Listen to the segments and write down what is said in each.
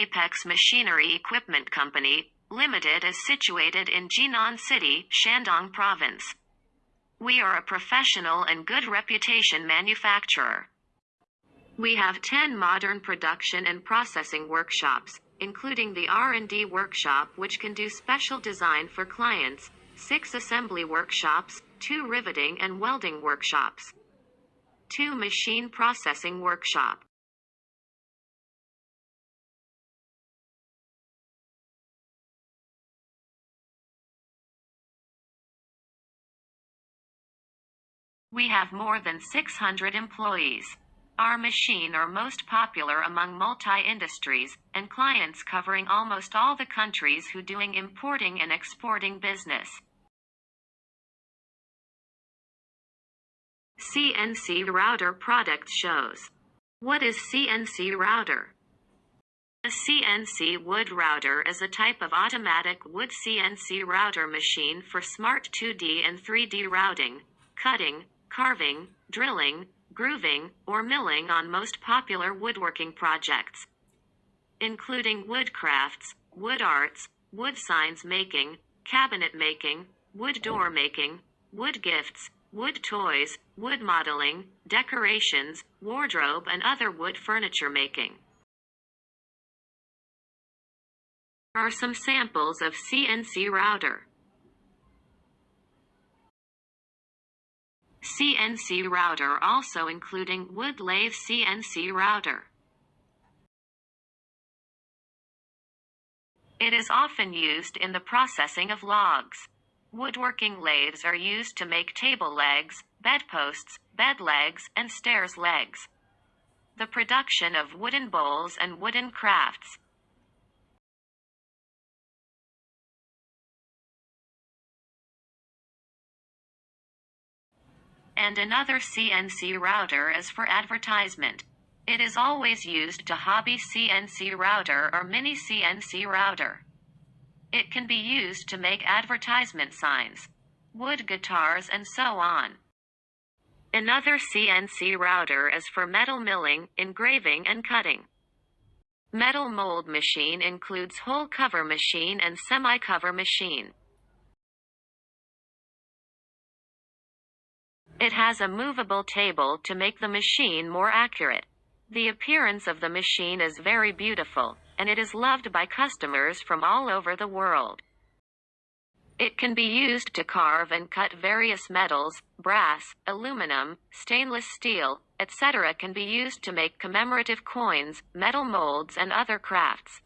Apex Machinery Equipment Company, Limited is situated in Jinan City, Shandong Province. We are a professional and good reputation manufacturer. We have 10 modern production and processing workshops, including the R&D workshop which can do special design for clients, 6 assembly workshops, 2 riveting and welding workshops, 2 machine processing workshop. We have more than 600 employees. Our machine are most popular among multi-industries and clients covering almost all the countries who doing importing and exporting business. CNC router product shows. What is CNC router? A CNC wood router is a type of automatic wood CNC router machine for smart 2D and 3D routing, cutting, carving, drilling, grooving, or milling on most popular woodworking projects, including wood crafts, wood arts, wood signs making, cabinet making, wood door making, wood gifts, wood toys, wood modeling, decorations, wardrobe and other wood furniture making. Are some samples of CNC router. CNC router also including wood lathe CNC router. It is often used in the processing of logs. Woodworking lathes are used to make table legs, bedposts, bed legs, and stairs legs. The production of wooden bowls and wooden crafts. And another CNC router is for advertisement. It is always used to hobby CNC router or mini CNC router. It can be used to make advertisement signs, wood guitars and so on. Another CNC router is for metal milling, engraving and cutting. Metal mold machine includes whole cover machine and semi-cover machine. It has a movable table to make the machine more accurate. The appearance of the machine is very beautiful, and it is loved by customers from all over the world. It can be used to carve and cut various metals, brass, aluminum, stainless steel, etc. can be used to make commemorative coins, metal molds and other crafts.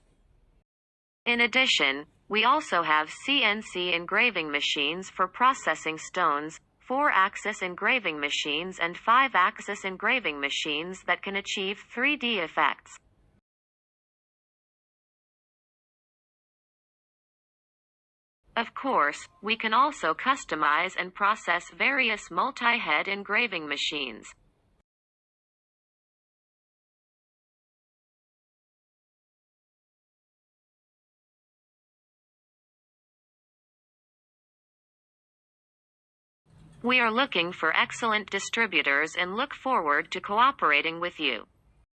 In addition, we also have CNC engraving machines for processing stones, 4-axis engraving machines and 5-axis engraving machines that can achieve 3D effects. Of course, we can also customize and process various multi-head engraving machines. We are looking for excellent distributors and look forward to cooperating with you.